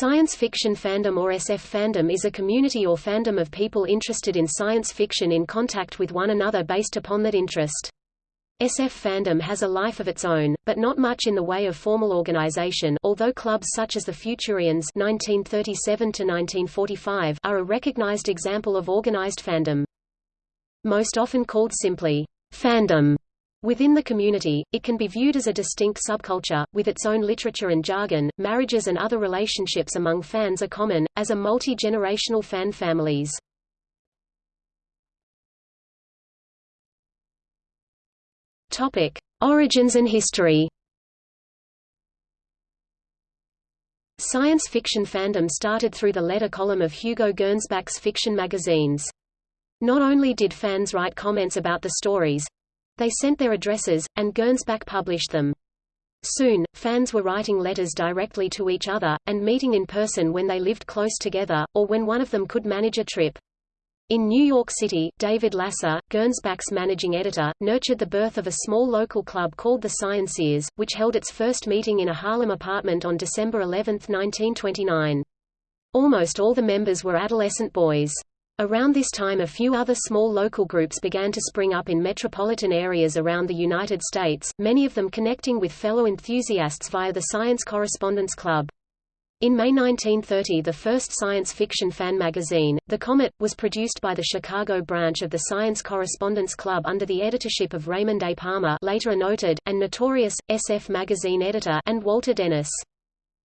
Science fiction fandom or SF fandom is a community or fandom of people interested in science fiction in contact with one another based upon that interest. SF fandom has a life of its own, but not much in the way of formal organization although clubs such as the Futurians 1937 are a recognized example of organized fandom. Most often called simply, fandom, Within the community, it can be viewed as a distinct subculture, with its own literature and jargon. Marriages and other relationships among fans are common, as are multi-generational fan families. Topic: Origins and history. Science fiction fandom started through the letter column of Hugo Gernsback's fiction magazines. Not only did fans write comments about the stories, they sent their addresses, and Gernsback published them. Soon, fans were writing letters directly to each other, and meeting in person when they lived close together, or when one of them could manage a trip. In New York City, David Lasser, Gernsback's managing editor, nurtured the birth of a small local club called the Scienceers, which held its first meeting in a Harlem apartment on December 11, 1929. Almost all the members were adolescent boys. Around this time a few other small local groups began to spring up in metropolitan areas around the United States, many of them connecting with fellow enthusiasts via the Science Correspondence Club. In May 1930 the first science fiction fan magazine, The Comet, was produced by the Chicago branch of the Science Correspondence Club under the editorship of Raymond A. Palmer later a noted, and notorious, SF magazine editor and Walter Dennis.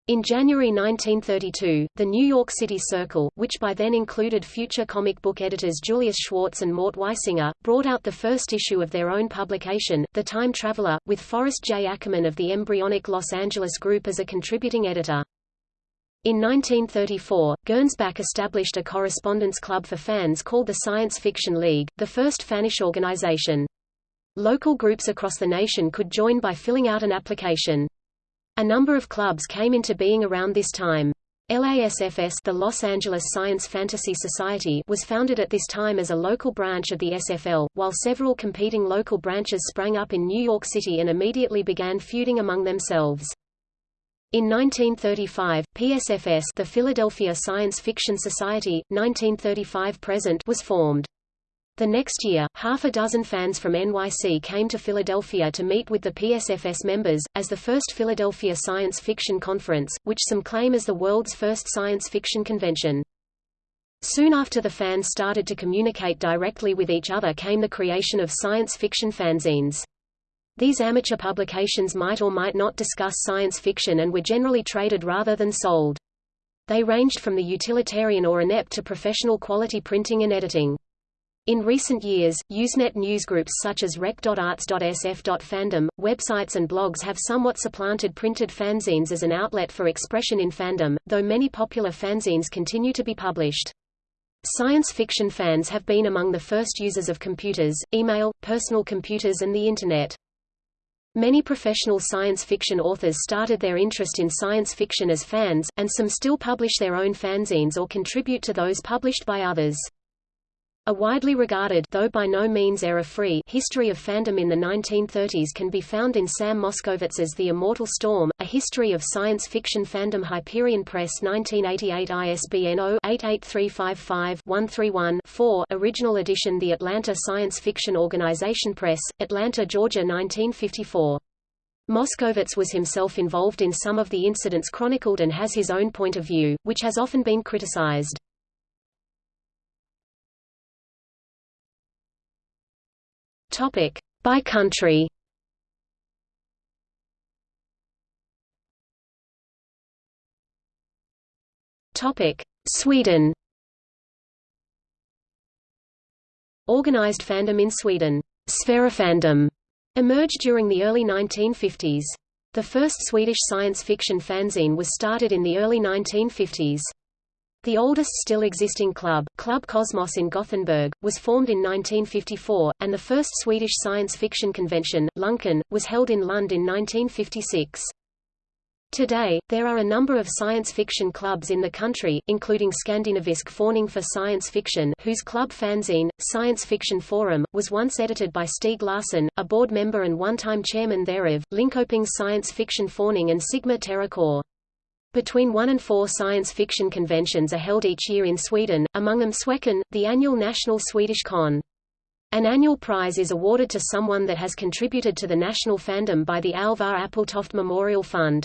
In January 1932, the New York City Circle, which by then included future comic book editors Julius Schwartz and Mort Weisinger, brought out the first issue of their own publication, The Time Traveler, with Forrest J. Ackerman of the embryonic Los Angeles Group as a contributing editor. In 1934, Gernsback established a correspondence club for fans called the Science Fiction League, the first fanish organization. Local groups across the nation could join by filling out an application. A number of clubs came into being around this time. LASFS the Los Angeles Science Fantasy Society was founded at this time as a local branch of the SFL, while several competing local branches sprang up in New York City and immediately began feuding among themselves. In 1935, PSFS the Philadelphia Science Fiction Society, 1935-present was formed. The next year, half a dozen fans from NYC came to Philadelphia to meet with the PSFS members, as the first Philadelphia Science Fiction Conference, which some claim as the world's first science fiction convention. Soon after the fans started to communicate directly with each other came the creation of science fiction fanzines. These amateur publications might or might not discuss science fiction and were generally traded rather than sold. They ranged from the utilitarian or inept to professional quality printing and editing. In recent years, Usenet newsgroups such as rec.arts.sf.fandom, websites and blogs have somewhat supplanted printed fanzines as an outlet for expression in fandom, though many popular fanzines continue to be published. Science fiction fans have been among the first users of computers, email, personal computers and the Internet. Many professional science fiction authors started their interest in science fiction as fans, and some still publish their own fanzines or contribute to those published by others. A widely regarded though by no means error-free history of fandom in the 1930s can be found in Sam Moskowitz's The Immortal Storm, A History of Science Fiction Fandom Hyperion Press 1988 ISBN 0-88355-131-4 Original edition The Atlanta Science Fiction Organization Press, Atlanta, Georgia 1954. Moskowitz was himself involved in some of the incidents chronicled and has his own point of view, which has often been criticized. Topic: By country. Topic: Sweden. Organized fandom in Sweden, Sverifandom, emerged during the early 1950s. The first Swedish science fiction fanzine was started in the early 1950s. The oldest still existing club, Club Cosmos in Gothenburg, was formed in 1954, and the first Swedish science fiction convention, Luncon, was held in Lund in 1956. Today, there are a number of science fiction clubs in the country, including Skandinavisk Förening for Science Fiction whose club fanzine, Science Fiction Forum, was once edited by Stieg Larsson, a board member and one-time chairman thereof, Linkoping Science Fiction Förening and Sigma Terra Corps. Between one and four science fiction conventions are held each year in Sweden, among them Swecon, the annual national Swedish con. An annual prize is awarded to someone that has contributed to the national fandom by the Alvar Appeltoft Memorial Fund.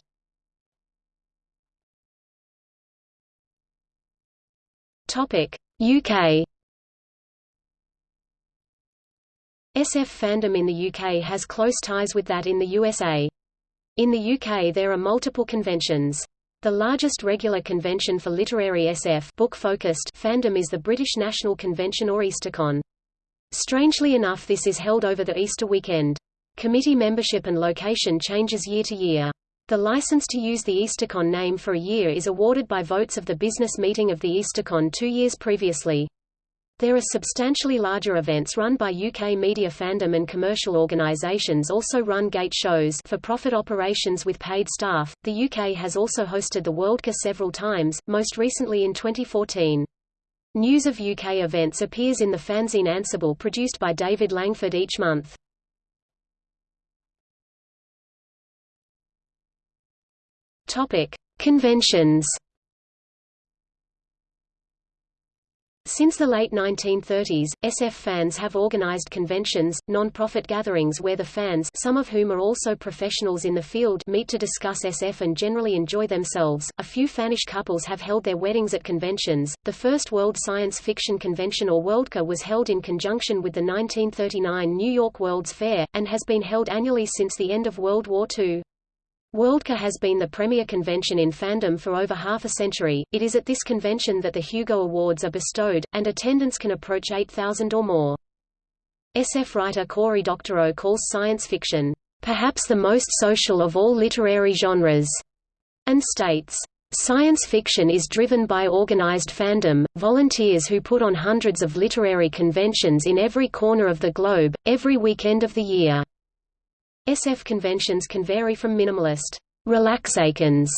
UK SF fandom in the UK has close ties with that in the USA. In the UK there are multiple conventions. The largest regular convention for literary SF book-focused fandom is the British National Convention or EasterCon. Strangely enough this is held over the Easter weekend. Committee membership and location changes year to year. The license to use the EasterCon name for a year is awarded by votes of the business meeting of the EasterCon two years previously. There are substantially larger events run by UK media fandom and commercial organisations also run gate shows for profit operations with paid staff. The UK has also hosted the Worldcon several times, most recently in 2014. News of UK events appears in the fanzine Ansible produced by David Langford each month. Topic: Conventions Since the late 1930s, SF fans have organized conventions, non-profit gatherings where the fans some of whom are also professionals in the field meet to discuss SF and generally enjoy themselves. A few fanish couples have held their weddings at conventions. The first World Science Fiction Convention or Worldcon was held in conjunction with the 1939 New York World's Fair, and has been held annually since the end of World War II. Worldcon has been the premier convention in fandom for over half a century. It is at this convention that the Hugo Awards are bestowed, and attendance can approach 8,000 or more. SF writer Cory Doctorow calls science fiction, perhaps the most social of all literary genres, and states, Science fiction is driven by organized fandom, volunteers who put on hundreds of literary conventions in every corner of the globe, every weekend of the year. SF conventions can vary from minimalist relaxacons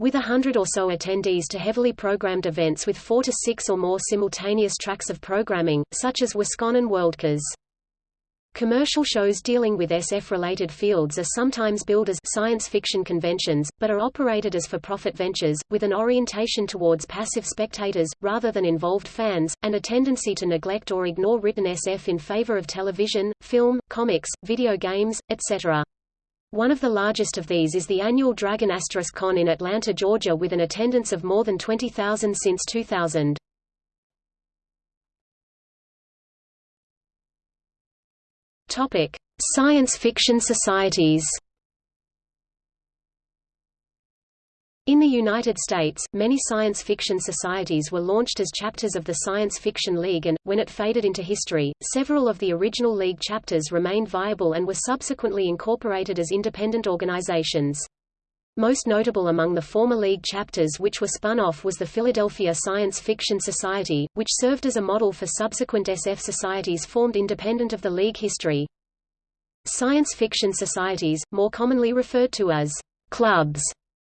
with a hundred or so attendees to heavily programmed events with four to six or more simultaneous tracks of programming, such as WisCon and Worldcons. Commercial shows dealing with SF-related fields are sometimes billed as science fiction conventions, but are operated as for-profit ventures, with an orientation towards passive spectators, rather than involved fans, and a tendency to neglect or ignore written SF in favor of television, film, comics, video games, etc. One of the largest of these is the annual Dragon Asterisk Con in Atlanta, Georgia with an attendance of more than 20,000 since 2000. Topic: Science fiction societies. In the United States, many science fiction societies were launched as chapters of the Science Fiction League and, when it faded into history, several of the original league chapters remained viable and were subsequently incorporated as independent organizations. Most notable among the former League chapters which were spun off was the Philadelphia Science Fiction Society, which served as a model for subsequent SF societies formed independent of the League history. Science fiction societies, more commonly referred to as clubs,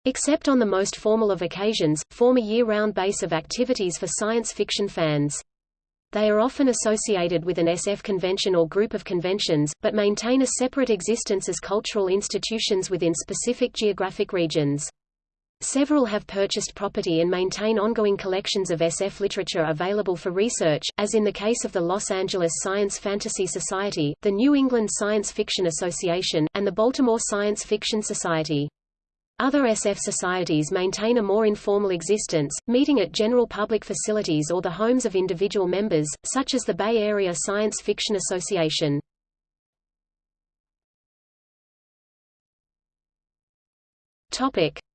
except on the most formal of occasions, form a year-round base of activities for science fiction fans. They are often associated with an SF convention or group of conventions, but maintain a separate existence as cultural institutions within specific geographic regions. Several have purchased property and maintain ongoing collections of SF literature available for research, as in the case of the Los Angeles Science Fantasy Society, the New England Science Fiction Association, and the Baltimore Science Fiction Society. Other SF societies maintain a more informal existence, meeting at general public facilities or the homes of individual members, such as the Bay Area Science Fiction Association.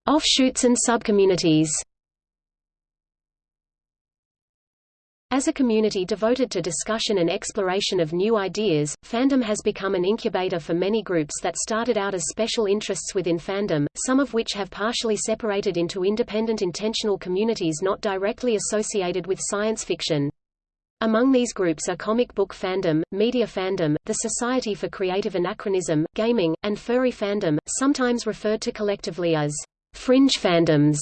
Offshoots and subcommunities. As a community devoted to discussion and exploration of new ideas, fandom has become an incubator for many groups that started out as special interests within fandom, some of which have partially separated into independent intentional communities not directly associated with science fiction. Among these groups are comic book fandom, media fandom, the Society for Creative Anachronism, gaming, and furry fandom, sometimes referred to collectively as fringe fandoms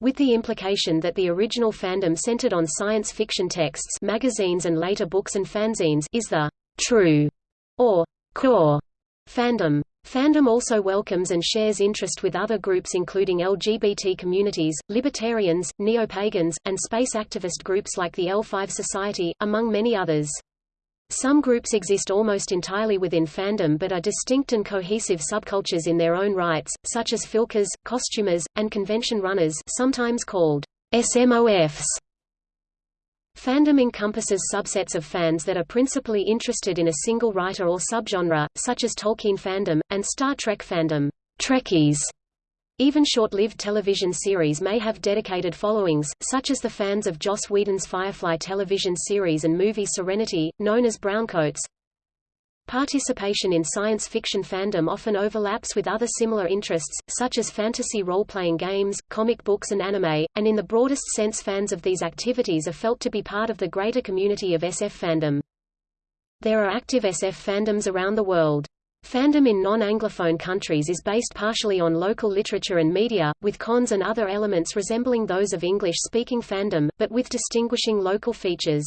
with the implication that the original fandom centered on science fiction texts magazines and later books and fanzines is the true or core fandom. Fandom also welcomes and shares interest with other groups including LGBT communities, libertarians, neo-pagans, and space activist groups like the L5 Society, among many others. Some groups exist almost entirely within fandom but are distinct and cohesive subcultures in their own rights, such as filkers, costumers, and convention runners sometimes called SMOFs. Fandom encompasses subsets of fans that are principally interested in a single writer or subgenre, such as Tolkien fandom, and Star Trek fandom. Trekkies even short-lived television series may have dedicated followings, such as the fans of Joss Whedon's Firefly television series and movie Serenity, known as Browncoats. Participation in science fiction fandom often overlaps with other similar interests, such as fantasy role-playing games, comic books and anime, and in the broadest sense fans of these activities are felt to be part of the greater community of SF fandom. There are active SF fandoms around the world. Fandom in non-Anglophone countries is based partially on local literature and media, with cons and other elements resembling those of English-speaking fandom, but with distinguishing local features.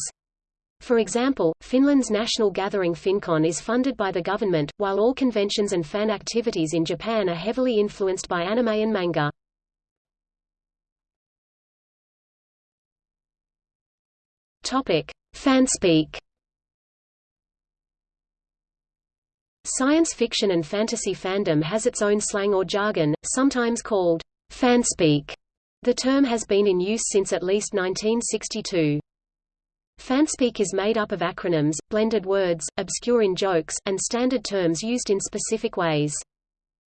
For example, Finland's national gathering Finncon is funded by the government, while all conventions and fan activities in Japan are heavily influenced by anime and manga. Topic: Fanspeak Science fiction and fantasy fandom has its own slang or jargon, sometimes called fanspeak. The term has been in use since at least 1962. Fanspeak is made up of acronyms, blended words, obscure in-jokes, and standard terms used in specific ways.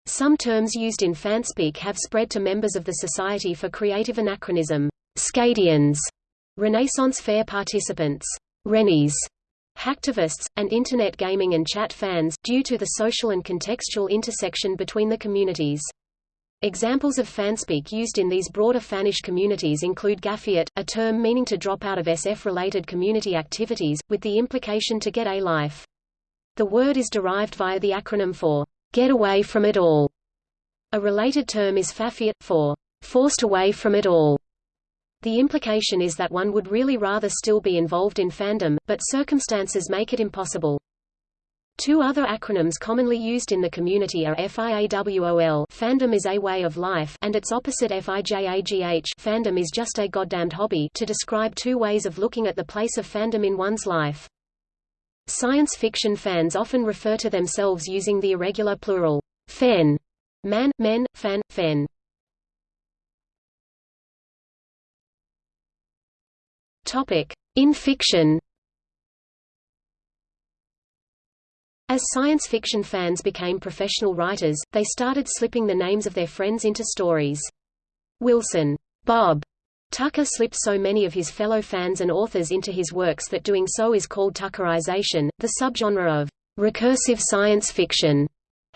Some terms used in fanspeak have spread to members of the Society for Creative Anachronism, Scadians, Renaissance Fair participants, Rennies, hacktivists, and Internet gaming and chat fans, due to the social and contextual intersection between the communities. Examples of fanspeak used in these broader fanish communities include gafiate, a term meaning to drop out of SF-related community activities, with the implication to get a life. The word is derived via the acronym for get away from it all. A related term is fafiate, for forced away from it all. The implication is that one would really rather still be involved in fandom, but circumstances make it impossible. Two other acronyms commonly used in the community are FIAWOL fandom is a way of life and its opposite FIJAGH fandom is just a goddamned hobby to describe two ways of looking at the place of fandom in one's life. Science fiction fans often refer to themselves using the irregular plural, fen, man, men, fan, fen. In fiction. As science fiction fans became professional writers, they started slipping the names of their friends into stories. Wilson Bob Tucker slipped so many of his fellow fans and authors into his works that doing so is called Tuckerization, the subgenre of recursive science fiction.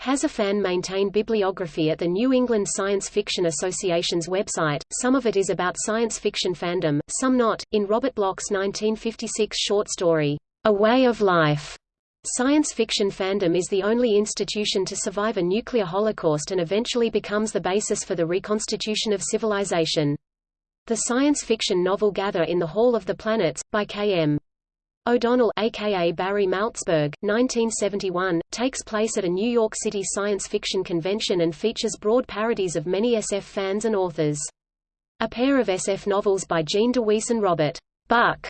Has a fan-maintained bibliography at the New England Science Fiction Association's website, some of it is about science fiction fandom, some not. In Robert Bloch's 1956 short story, A Way of Life, Science fiction fandom is the only institution to survive a nuclear holocaust and eventually becomes the basis for the reconstitution of civilization. The science fiction novel Gather in the Hall of the Planets, by K.M. O'Donnell aka Barry Malzberg, 1971, takes place at a New York City science fiction convention and features broad parodies of many SF fans and authors. A pair of SF novels by Gene DeWeese and Robert Buck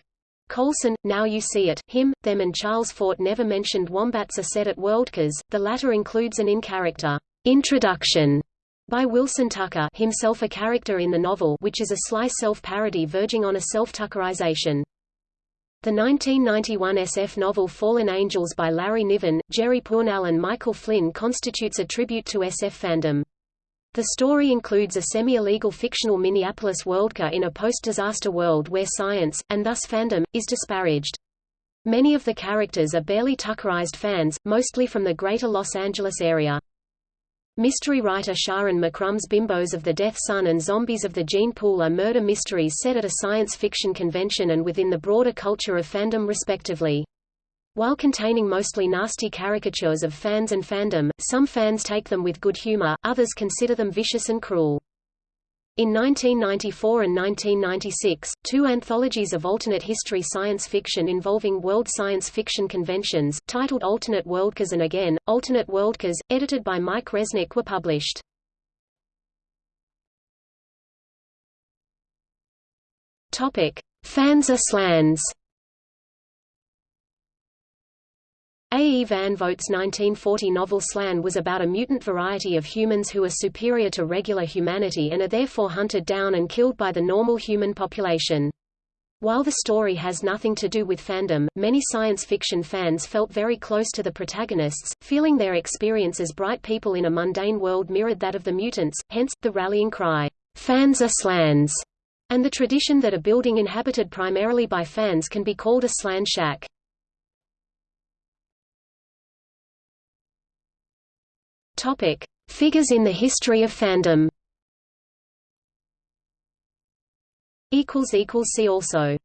Coulson, Now You See It, Him, Them and Charles Fort never mentioned wombats are set at Worldcons, the latter includes an in-character introduction by Wilson Tucker himself a character in the novel which is a sly self-parody verging on a self-tuckerization. The 1991 SF novel Fallen Angels by Larry Niven, Jerry Pournelle and Michael Flynn constitutes a tribute to SF fandom. The story includes a semi-illegal fictional Minneapolis Worldcon in a post-disaster world where science, and thus fandom, is disparaged. Many of the characters are barely Tuckerized fans, mostly from the greater Los Angeles area. Mystery writer Sharyn McCrumb's Bimbos of the Death Sun and Zombies of the Gene Pool are murder mysteries set at a science fiction convention and within the broader culture of fandom respectively. While containing mostly nasty caricatures of fans and fandom, some fans take them with good humor, others consider them vicious and cruel. In 1994 and 1996, two anthologies of alternate history science fiction involving world science fiction conventions, titled Alternate Worldcons and Again, Alternate Worldcons, edited by Mike Resnick were published. Fans are slans A. E. Van Vogt's 1940 novel Slan was about a mutant variety of humans who are superior to regular humanity and are therefore hunted down and killed by the normal human population. While the story has nothing to do with fandom, many science fiction fans felt very close to the protagonists, feeling their experience as bright people in a mundane world mirrored that of the mutants, hence, the rallying cry, "'Fans are slans' and the tradition that a building inhabited primarily by fans can be called a slan shack. Topic: Figures in the history of fandom. Equals equals see also.